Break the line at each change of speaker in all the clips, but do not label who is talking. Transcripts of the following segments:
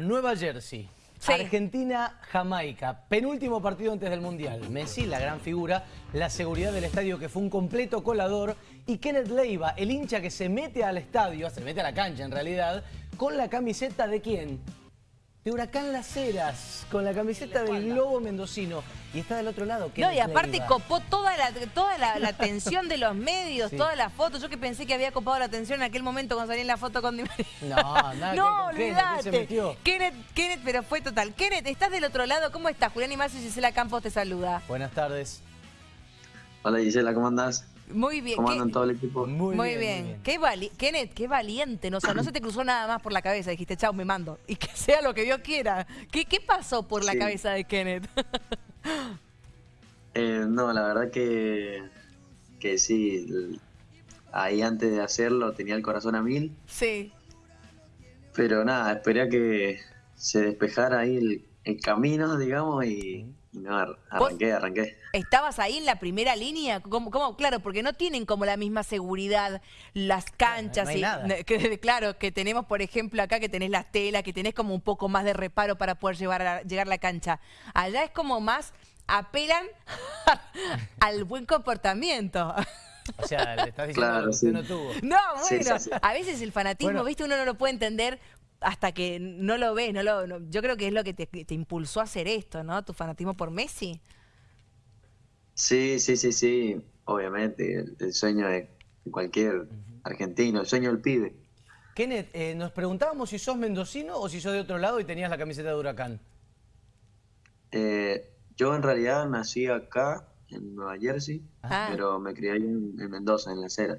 Nueva Jersey. Argentina-Jamaica, penúltimo partido antes del Mundial. Messi, la gran figura, la seguridad del estadio que fue un completo colador y Kenneth Leiva, el hincha que se mete al estadio, se mete a la cancha en realidad, con la camiseta de quién? De Huracán Las Heras, con la camiseta del Globo Mendocino. Y está del otro lado.
No, y aparte copó toda la, toda la, atención de los medios, todas las fotos. Yo que pensé que había copado la atención en aquel momento cuando salí en la foto con Di
No, nada No, olvidate.
Kenneth, Kenneth, pero fue total. Kenneth, estás del otro lado. ¿Cómo estás? Julián Imacio y Gisela Campos te saluda.
Buenas tardes.
Hola Gisela, ¿cómo andás?
Muy bien.
¿Cómo andan todo el equipo?
Muy, bien. Qué Kenneth, qué valiente. No, o sea, no se te cruzó nada más por la cabeza. Dijiste, chao, me mando. Y que sea lo que Dios quiera. ¿Qué, qué pasó por la cabeza de Kenneth?
eh, no, la verdad que, que sí. Ahí antes de hacerlo tenía el corazón a mil.
Sí.
Pero nada, esperé a que se despejara ahí el, el camino, digamos, y no, arranqué, arranqué.
¿Estabas ahí en la primera línea? ¿Cómo, Claro, porque no tienen como la misma seguridad las canchas. Que, claro, que tenemos, por ejemplo, acá que tenés las telas, que tenés como un poco más de reparo para poder llevar a, llegar a la cancha. Allá es como más, apelan al buen comportamiento.
O sea, le estás diciendo que usted no tuvo.
No, bueno, a veces el fanatismo, viste, uno no lo puede entender hasta que no lo ves, no lo, yo creo que es lo que te, impulsó a hacer esto, ¿no? Tu fanatismo por Messi.
Sí, sí, sí, sí, obviamente, el, sueño de cualquier argentino, el sueño del pibe.
Kenneth, eh, nos preguntábamos si sos mendocino o si sos de otro lado y tenías la camiseta de Huracán.
Eh, yo en realidad nací acá, en Nueva Jersey, ah. pero me crié ahí en, Mendoza, en La Cera.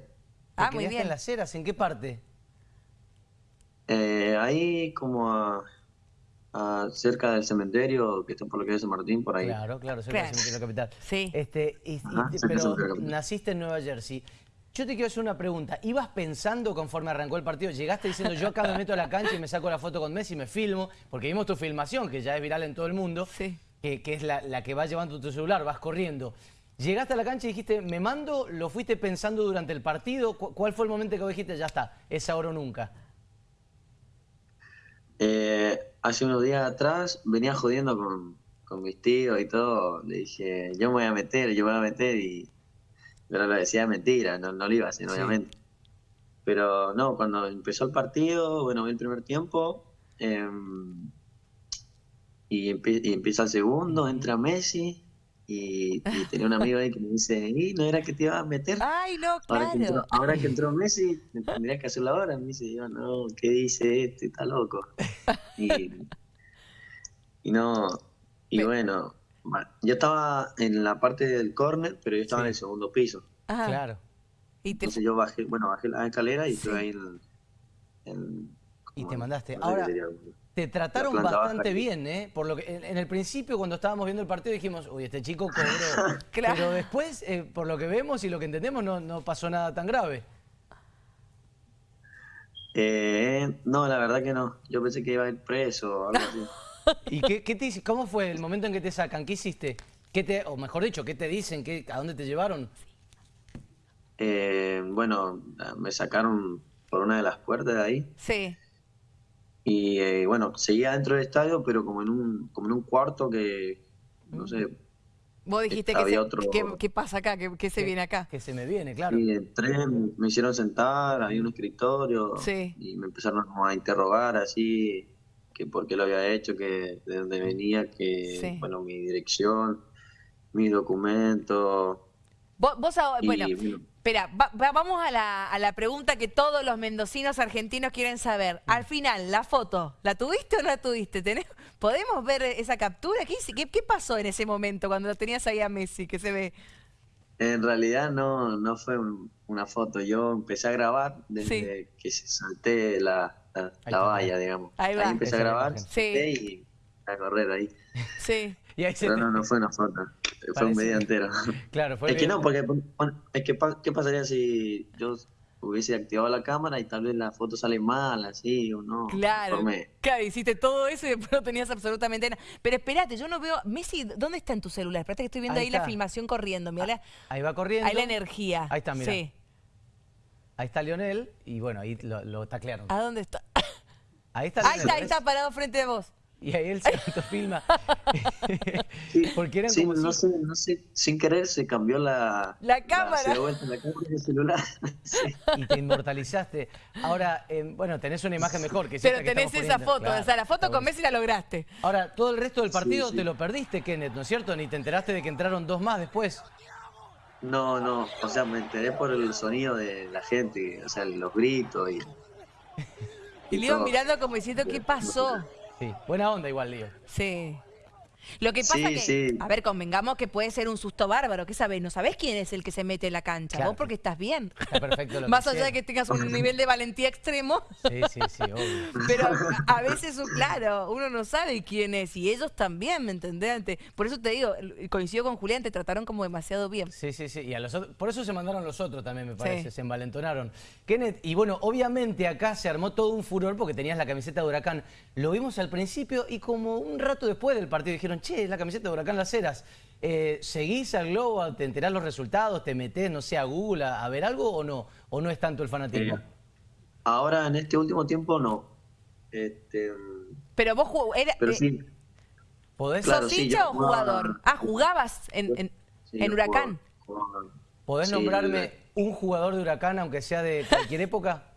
Ah, muy bien. en Las Heras? ¿En qué parte?
Eh, ahí como a, cerca del cementerio, que está por lo que es San Martín, por ahí.
Claro, claro, cerca del cementerio capital.
Sí.
Este, pero naciste en Nueva Jersey. Yo te quiero hacer una pregunta. ¿Ibas pensando conforme arrancó el partido? Llegaste diciendo, yo acá me meto a la cancha y me saco la foto con Messi y me filmo, porque vimos tu filmación, que ya es viral en todo el mundo,
sí.
que, es la, la, que vas llevando tu celular, vas corriendo. Llegaste a la cancha y dijiste, me mando, ¿lo fuiste pensando durante el partido? ¿Cuál fue el momento que dijiste, ya está, es ahora o nunca?
Eh, hace unos días atrás venía jodiendo con, con, mis tíos y todo. Le dije, yo me voy a meter, yo me voy a meter y... Pero lo decía mentira, no, no lo iba a hacer, obviamente. Pero no, cuando empezó el partido, bueno, el primer tiempo em, y, y empieza el segundo, entra Messi y, tenía un amigo ahí que me dice, ¿y no era que te ibas a meter?
Ay, no, claro.
Ahora que entró, Messi, tendría que hacerlo ahora. Me dice, yo, no, ¿qué dice este? Está loco. Y, y no, y bueno, yo estaba en la parte del córner, pero yo estaba en el segundo piso.
Claro.
Entonces yo bajé, bueno, bajé la escalera y estuve ahí en...
y te mandaste. Ahora, te trataron bastante bien, ¿eh? Por lo que en, el principio cuando estábamos viendo el partido dijimos, uy, este chico cobró. Pero después, eh, por lo que vemos y lo que entendemos, no, no pasó nada tan grave.
Eh, no, la verdad que no. Yo pensé que iba a ir preso o algo así.
¿Y qué, qué te, cómo fue el momento en que te sacan? ¿Qué hiciste? ¿Qué te, o mejor dicho, ¿qué te dicen? ¿Qué, ¿A dónde te llevaron?
Eh, bueno, me sacaron por una de las puertas de ahí.
Sí.
Y eh, bueno, seguía dentro del estadio, pero como en un, como en un cuarto que, no sé.
Vos dijiste que, otro... ¿qué, pasa acá? ¿Qué, se viene acá?
Que se me viene, claro.
Y entré, me hicieron sentar, había un escritorio.
Sí.
Y me empezaron a interrogar así, que por qué lo había hecho, que de dónde venía, que, bueno, mi dirección, mi documento.
Vos, vos bueno, Espera, vamos a la, pregunta que todos los mendocinos argentinos quieren saber. Al final, la foto, ¿la tuviste o no la tuviste? ¿Podemos ver esa captura? ¿Qué, ¿Qué, pasó en ese momento cuando lo tenías ahí a Messi, que se ve?
En realidad no, no fue una foto. Yo empecé a grabar desde que se salté la, la, valla, digamos.
Ahí,
va. ahí empecé a grabar
sí.
y a correr ahí.
Sí.
Pero no, no fue una foto. Fue un medio entero.
Claro, fue
Es que no, porque es que ¿qué pasaría si yo hubiese activado la cámara y tal vez la foto sale mal, así o no?
Claro. Claro, hiciste todo eso y después no tenías absolutamente nada. Pero espérate, yo no veo. Messi, ¿dónde está en tu celular? Espérate que estoy viendo ahí, la filmación corriendo. Mira,
ahí va corriendo.
Ahí la energía.
Ahí está, mira. Sí. Ahí está Lionel y bueno, ahí lo, lo taclearon.
¿A dónde está? Ahí está, ahí está, ahí está parado frente a vos.
Y ahí él se autofilma.
Porque eran como no, sé, no sé, sin querer se cambió la,
la cámara.
La, se vuelta la cámara del celular.
Y te inmortalizaste. Ahora, eh, bueno, tenés una imagen mejor que
Pero tenés esa foto, o sea, la foto con Messi la lograste.
Ahora, todo el resto del partido te lo perdiste, Kenneth, ¿no es cierto? Ni te enteraste de que entraron dos más después.
No, no, o sea, me enteré por el sonido de la gente, o sea, los gritos y...
Y, le iba mirando como diciendo, ¿qué pasó?
Buena onda igual, Lío.
Sí. Lo que pasa que, a ver, convengamos que puede ser un susto bárbaro, ¿qué sabes? No sabes quién es el que se mete en la cancha, vos porque estás bien.
Está perfecto lo
Más allá de que tengas un nivel de valentía extremo.
Sí, sí, sí, obvio.
Pero a, veces, claro, uno no sabe quién es y ellos también, ¿me entendés? Por eso te digo, coincido con Julián, te trataron como demasiado bien.
Sí, sí, sí, y a los por eso se mandaron los otros también, me parece, se envalentonaron. Kenneth, y bueno, obviamente acá se armó todo un furor porque tenías la camiseta de Huracán. Lo vimos al principio y como un rato después del partido dijeron, che, la camiseta de Huracán Las Heras. Eh, ¿Seguís al Globo? ¿Te enterás los resultados? ¿Te metés, no sé, a Google a, ver algo o no? ¿O no es tanto el fanatismo? Eh,
ahora, en este último tiempo, no. Este,
pero vos eras...
Pero eh, sí.
¿Podés? ¿Sos hincha o jugador? Ah, jugabas en, en, Huracán.
¿Podés nombrarme un jugador de Huracán, aunque sea de cualquier época?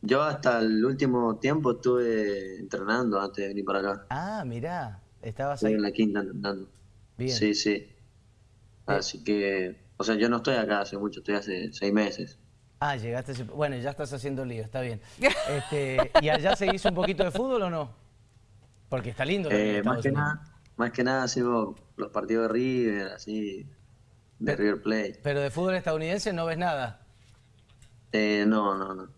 Yo hasta el último tiempo estuve entrenando antes de venir para acá.
Ah, mirá. Estabas ahí.
en la quinta andando. Bien. Sí, sí. Así que, o sea, yo no estoy acá hace mucho, estoy hace seis meses.
Ah, llegaste, bueno, ya estás haciendo lío, está bien. Este, ¿Y allá seguís un poquito de fútbol o no? Porque está lindo.
Eh, más, que nada, más que nada sigo los partidos de River, así, de River Plate.
Pero de fútbol estadounidense no ves nada.
Eh, no, no, no.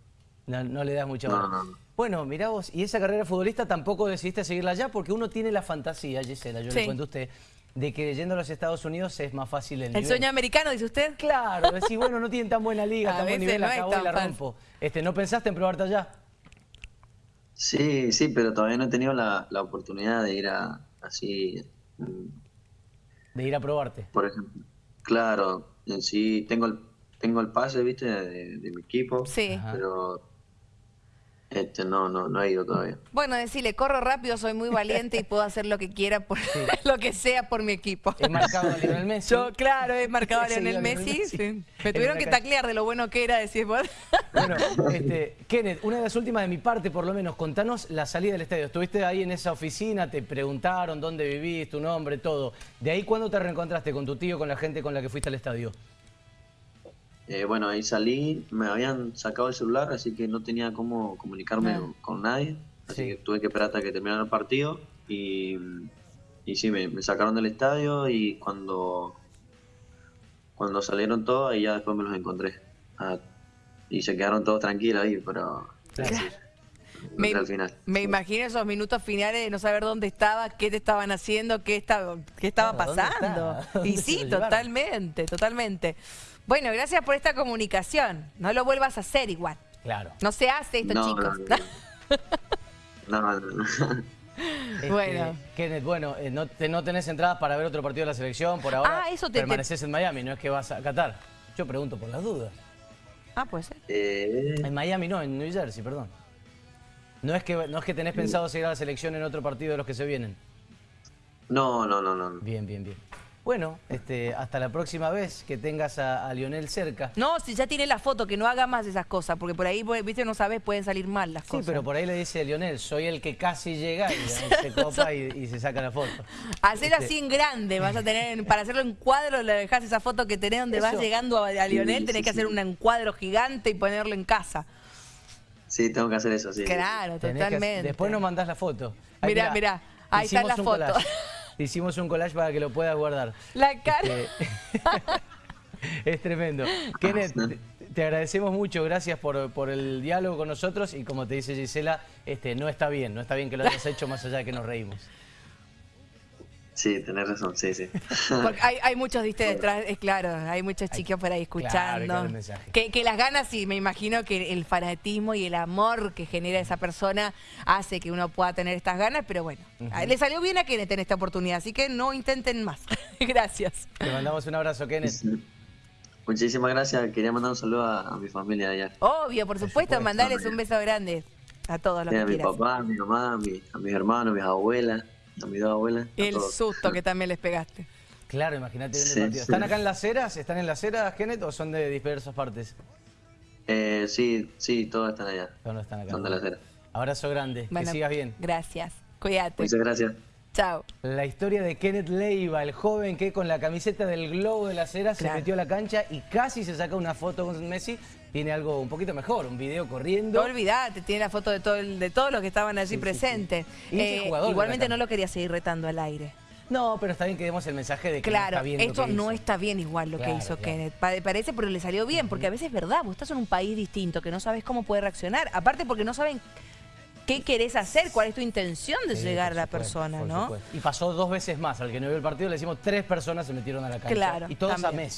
No, le das mucha
no, no, no.
Bueno, mirá vos, y esa carrera futbolista tampoco decidiste seguirla allá porque uno tiene la fantasía, Gisela, yo le cuento a usted, de que yendo a los Estados Unidos es más fácil el
¿El sueño americano, dice usted?
Claro, decir, bueno, no tienen tan buena liga, tan buen nivel, no acabó y la rompo. Este, ¿No pensaste en probarte allá?
Sí, sí, pero todavía no he tenido la, oportunidad de ir a, así...
De ir a probarte.
Por ejemplo. Claro, en sí tengo el, tengo el pase, viste, de, de mi equipo.
Sí.
Pero este, no, no, no he ido todavía.
Bueno, decirle, corro rápido, soy muy valiente y puedo hacer lo que quiera, por lo que sea por mi equipo.
He marcado a Lionel Messi.
Yo, claro, he marcado a Lionel Messi. Me tuvieron que taclear de lo bueno que era, decís vos.
Bueno, este, Kenneth, una de las últimas de mi parte, por lo menos, contanos la salida del estadio. Estuviste ahí en esa oficina, te preguntaron dónde vivís, tu nombre, todo. ¿De ahí cuándo te reencontraste con tu tío, con la gente con la que fuiste al estadio?
Eh, bueno, ahí salí, me habían sacado el celular, así que no tenía cómo comunicarme ah. con nadie. Así que tuve que esperar hasta que terminara el partido. Y, y sí, me, sacaron del estadio y cuando, cuando salieron todos, ahí ya después me los encontré. Ah, y se quedaron todos tranquilos ahí, pero...
me, al final. me imagino esos minutos finales de no saber dónde estaba, qué te estaban haciendo, qué estaba, qué estaba pasando. Y sí, totalmente, totalmente. Bueno, gracias por esta comunicación. No lo vuelvas a hacer igual.
Claro.
No se hace esto, chicos.
No, no, no.
Este, bueno. Kenneth, bueno, eh, no, no, tenés entradas para ver otro partido de la selección por ahora. Ah, eso te, permaneces en Miami, no es que vas a Qatar. Yo pregunto por las dudas.
Ah, puede ser.
Eh...
En Miami no, en New Jersey, perdón. No es que no es que tenés pensado seguir a la selección en otro partido de los que se vienen.
No, no, no, no.
Bien, bien, bien. Bueno, este, hasta la próxima vez que tengas a, Lionel cerca.
No, si ya tiene la foto, que no haga más esas cosas, porque por ahí, viste, no sabes, pueden salir mal las cosas.
Sí, pero por ahí le dice a Lionel, soy el que casi llega y se copa y, se saca la foto.
Hacer este así en grande, vas a tener, para hacerlo en cuadro, le dejas esa foto que tenés donde vas llegando a, Lionel, tenés que hacer un encuadro gigante y ponerlo en casa.
Sí, tengo que hacer eso, sí.
Claro, totalmente.
después nos mandás la foto.
mirá, mirá, ahí está la foto.
Hicimos un collage para que lo puedas guardar.
La cara. Este,
es tremendo. Kenneth, te, agradecemos mucho, gracias por, por, el diálogo con nosotros y como te dice Gisela, este, no está bien, no está bien que lo hayas hecho más allá de que nos reímos.
Sí, tenés razón, sí, sí.
Porque hay, hay muchos de detrás, es claro, hay muchos chicos por ahí escuchando. que, que, las ganas, sí, me imagino que el fanatismo y el amor que genera esa persona hace que uno pueda tener estas ganas, pero bueno, le salió bien a Kenneth en esta oportunidad, así que no intenten más. gracias.
Te mandamos un abrazo, Kenneth.
Muchísimas gracias, quería mandar un saludo a, mi familia allá.
Obvio, por supuesto, mandarles un beso grande. A todos los
que
a
mi papá, a mi mamá, a, mi, a mis hermanos, a mis abuelas, a mis dos abuelas.
El susto que también les pegaste.
Claro, imagínate sí, partido. ¿Están acá en las ceras? ¿Están en las ceras, Kenneth, o son de diversas partes?
Eh, sí, sí, todos están allá.
Todos están acá.
Son de las ceras.
Abrazo grande, que sigas bien.
Gracias, cuídate.
Muchas gracias.
Chao.
La historia de Kenneth Leiva, el joven que con la camiseta del globo de la cera se metió a la cancha y casi se saca una foto con Messi. Tiene algo un poquito mejor, un video corriendo.
No olvidate, tiene la foto de, todo de todos los que estaban allí presentes. Eh, igualmente no lo quería seguir retando al aire.
No, pero está bien que demos el mensaje de que no está bien
esto no está bien igual lo que hizo Kenneth. Parece, pero le salió bien, porque a veces es verdad, vos estás en un país distinto, que no sabes cómo puede reaccionar. Aparte porque no saben qué querés hacer, cuál es tu intención de llegar a la persona, ¿no?
Y pasó dos veces más, al que no vio el partido le decimos tres personas se metieron a la cancha.
Claro,
y todas a Messi.